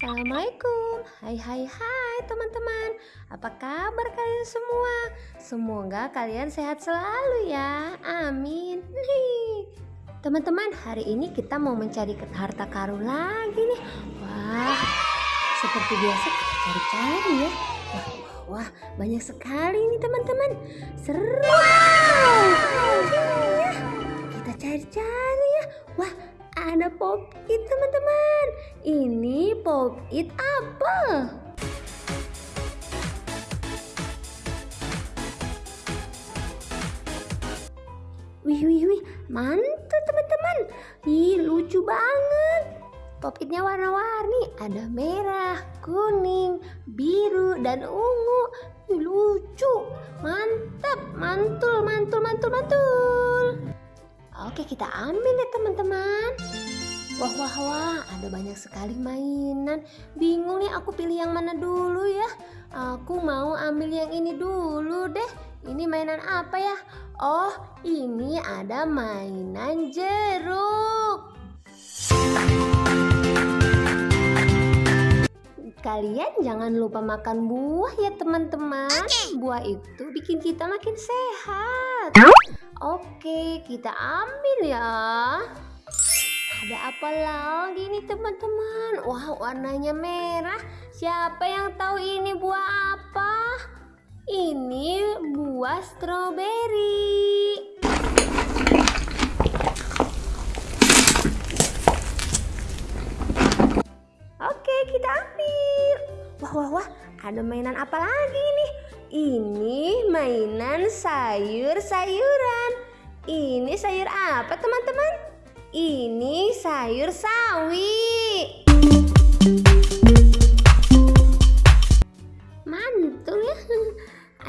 Assalamualaikum. Hai hai hai teman-teman. Apa kabar kalian semua? Semoga kalian sehat selalu ya. Amin. Teman-teman hari ini kita mau mencari harta karun lagi nih. Wah seperti biasa kita cari-cari ya. Wah wah wah banyak sekali nih teman-teman. Seru. Kita cari-cari ya. Wah ada pop it teman-teman ini pop it apple. Wih wih wih mantap teman-teman. Ih lucu banget. Pop itnya warna-warni ada merah kuning biru dan ungu. Ih, lucu. Mantap mantul mantul mantul mantul. Oke kita ambil ya teman-teman Wah wah wah ada banyak sekali mainan. Bingung nih aku pilih yang mana dulu ya. Aku mau ambil yang ini dulu deh. Ini mainan apa ya? Oh ini ada mainan jeruk. Kalian jangan lupa makan buah ya teman-teman. Buah itu bikin kita makin sehat. Oke, kita ambil ya. Apa lagi nih teman-teman? Wah, warnanya merah. Siapa yang tahu ini buah apa? Ini buah stroberi. Oke, kita ambil. Wah, wah, wah. Ada mainan apa lagi nih? Ini mainan sayur-sayuran. Ini sayur apa teman-teman? Ini sayur sawi. Mantul ya.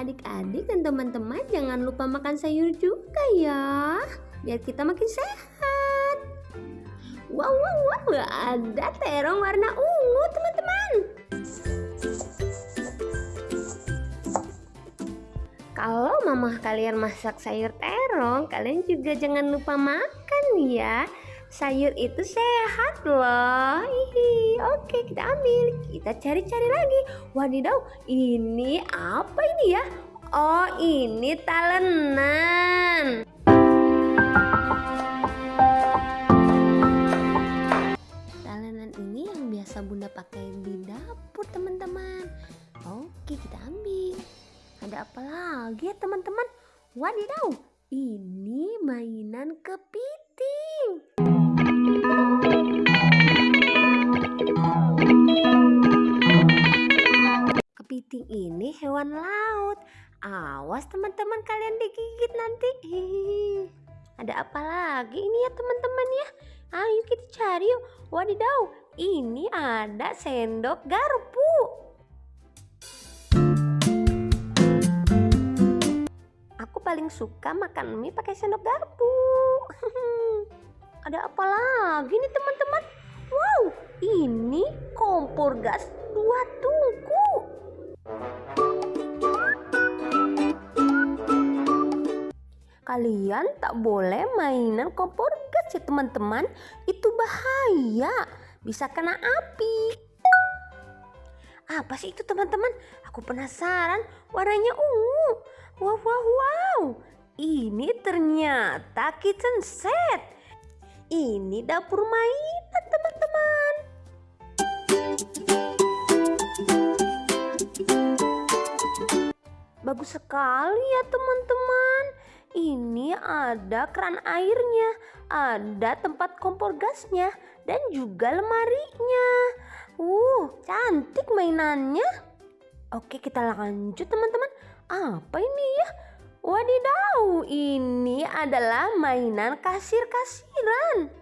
Adik-adik dan teman-teman jangan lupa makan sayur juga ya. Biar kita makin sehat. Wow, wow, wow. Ada terong warna ungu teman-teman. Kalau mama kalian masak sayur terong, kalian juga jangan lupa makan ya. Sayur itu sehat loh. Hihi. Oke, kita ambil. Kita cari-cari lagi. Wadidaw, ini apa ini ya? Oh, ini talenan. Talenan ini mainan kepiting. Kepiting ini hewan laut. Awas teman-teman kalian digigit nanti. Ada apa lagi ini ya teman-teman ya? Ayo kita cari yuk. Wadidaw, ini ada sendok garpu. Paling suka makan mie pakai sendok garpu. Ada apa lagi nih teman-teman? Wow, ini kompor gas dua tungku. Kalian tak boleh mainan kompor gas ya teman-teman. Itu bahaya, bisa kena api. Apa sih itu teman-teman? Aku penasaran, warnanya ungu. Wow, wow, wow. Ini ternyata kitchen set. Ini dapur mainan, teman-teman. Bagus sekali ya, teman-teman. Ini ada keran airnya, ada tempat kompor gasnya, dan juga lemarinya. Uh, cantik mainannya. Oke, kita lanjut, teman-teman. Apa ini ya? Wadidaw, ini adalah mainan kasir-kasiran.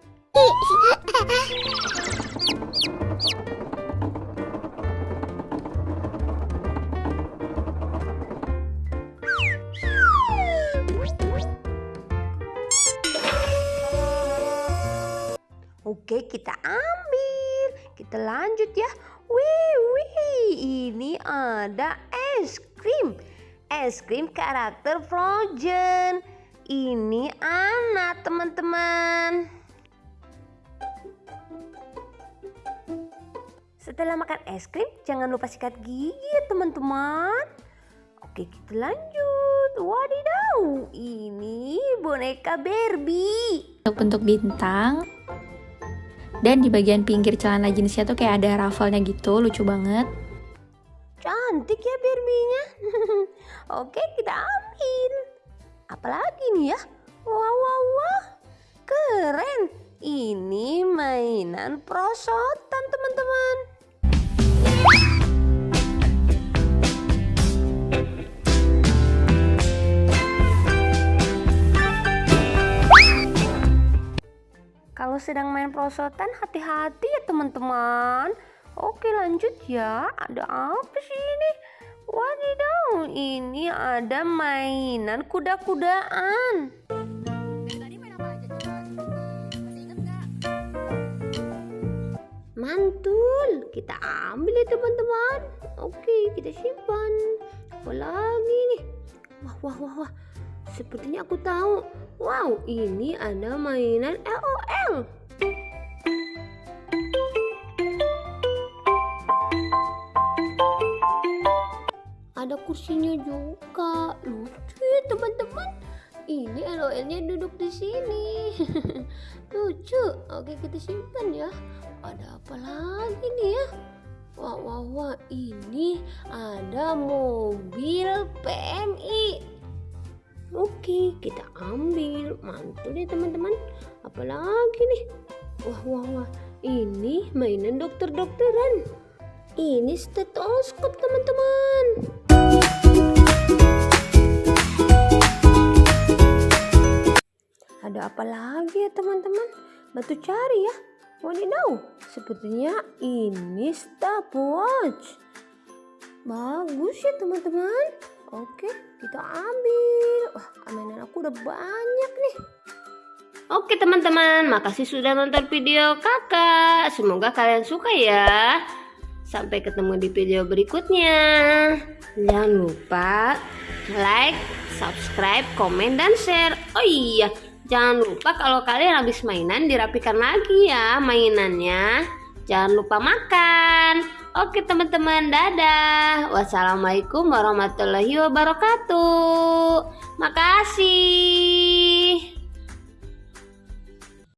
Oke, kita ambil. Kita lanjut ya. Wih, wih, ini ada es krim. Es krim karakter Frozen. Ini anak teman-teman. Setelah makan es krim, jangan lupa sikat gigi ya teman-teman. Oke, kita lanjut. Wadidaw, ini boneka Barbie. Bentuk bintang. Dan di bagian pinggir celana jeansnya tuh kayak ada raffle-nya gitu, lucu banget. Cantik ya Barbie-nya. Oke, kita ambil. Apalagi nih ya? Wah, wah, wah. Keren. Ini mainan prosotan teman-teman. Kalau sedang main prosotan hati-hati ya teman-teman. Oke lanjut ya. Ada apa sih ini? Wadidaw, ini ada mainan kuda-kudaan. Mantul, kita ambil ya teman-teman. Oke, kita simpan. Apa lagi nih? Wah, wah, wah, wah. Sepertinya aku tahu. Wow, ini ada mainan LOL. Kursinya juga. Lucu ya teman-teman. Ini LOL-nya duduk di sini. Lucu. Oke, kita simpan ya. Ada apa lagi nih ya? Wah, wah, wah. Ini ada mobil PMI. Oke, kita ambil. Mantul ya teman-teman. Apalagi nih? Wah, wah, wah. Ini mainan dokter-dokteran. Ini stetoskop teman-teman. Ada apa lagi ya teman-teman? Bantu cari ya. Wadidaw, sepertinya ini stopwatch. Bagus ya teman-teman. Oke, kita ambil. Wah, mainan aku udah banyak nih. Oke teman-teman, makasih sudah nonton video kakak. Semoga kalian suka ya. Sampai ketemu di video berikutnya. Jangan lupa like, subscribe, komen, dan share. Oh iya, jangan lupa kalau kalian habis mainan dirapikan lagi ya mainannya. Jangan lupa makan. Oke teman-teman, dadah. Wassalamualaikum warahmatullahi wabarakatuh. Makasih.